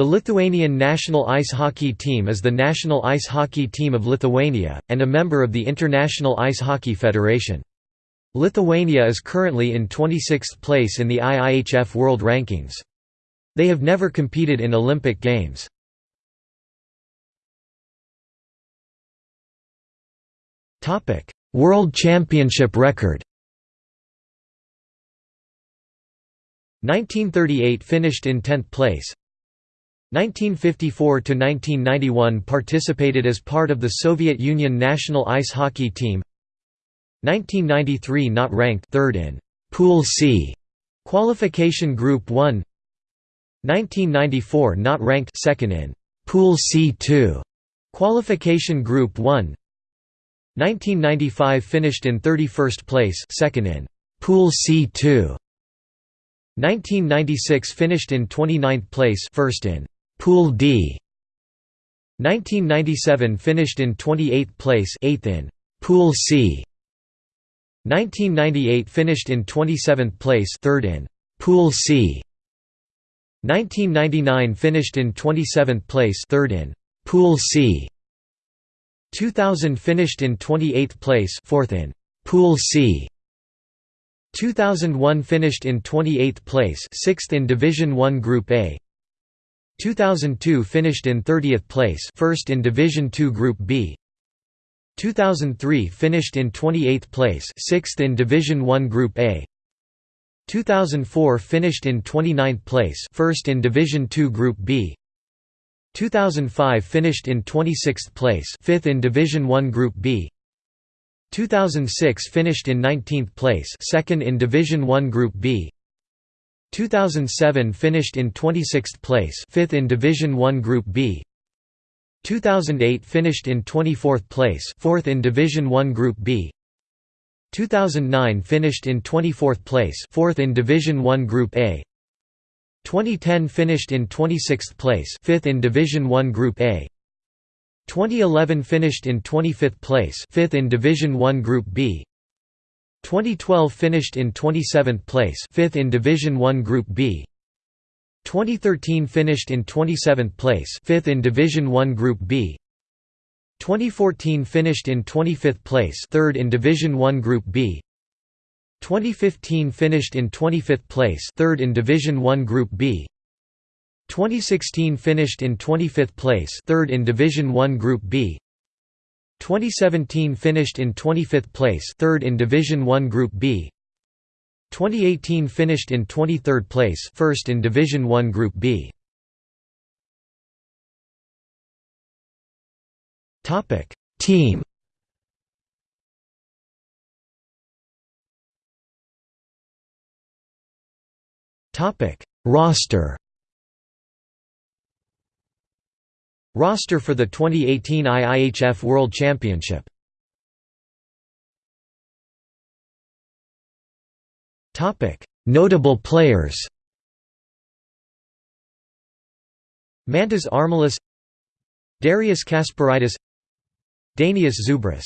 The Lithuanian national ice hockey team is the national ice hockey team of Lithuania, and a member of the International Ice Hockey Federation. Lithuania is currently in 26th place in the IIHF World Rankings. They have never competed in Olympic Games. World Championship record 1938 finished in 10th place 1954–1991 participated as part of the Soviet Union national ice hockey team. 1993 not ranked third in Pool C qualification group 1 1994 not ranked second in Pool C2 qualification group 1 1995 finished in 31st place second in Pool C2 1996 finished in 29th place first in Pool D. 1997 finished in 28th place 8th in Pool C. 1998 finished in 27th place 3rd in Pool C. 1999 finished in 27th place 3rd in Pool C. 2000 finished in 28th place 4th in Pool C. 2001 finished in 28th place 6th in Division 1 Group A 2002 finished in 30th place first in Division 2 Group B. 2003 finished in 28th place 6th in Division 1 Group A. 2004 finished in 29th place first in Division 2 Group B. 2005 finished in 26th place 5th in Division 1 Group B. 2006 finished in 19th place second in Division 1 Group B 2007 finished in 26th place, 5th in Division 1 Group B. 2008 finished in 24th place, 4th in Division 1 Group B. 2009 finished in 24th place, 4th in Division 1 Group A. 2010 finished in 26th place, 5th in Division 1 Group A. 2011 finished in 25th place, 5th in Division 1 Group B. 2012 finished in 27th place 5th in Division 1 Group B. 2013 finished in 27th place 5th in Division 1 Group B. 2014 finished in 25th place 3rd in Division 1 Group B. 2015 finished in 25th place 3rd in Division 1 Group B. 2016 finished in 25th place 3rd in Division 1 Group B 2017 finished in 25th place, third in Division 1 Group B. 2018 finished in 23rd place, first in Division 1 Group B. Topic: Team. Topic: Roster. Roster for the 2018 IIHF World Championship. Notable players. Mantas Armalis Darius Kasparaitis Dainius Zubrus